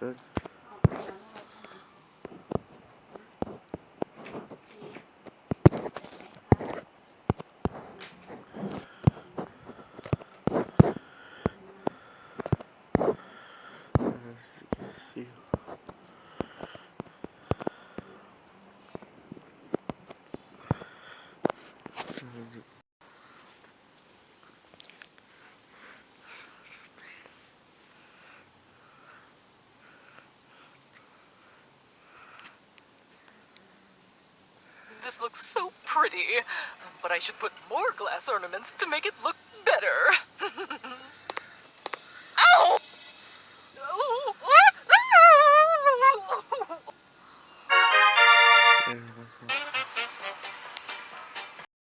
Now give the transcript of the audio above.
Good. Mm-hmm. This looks so pretty, but I should put more glass ornaments to make it look better.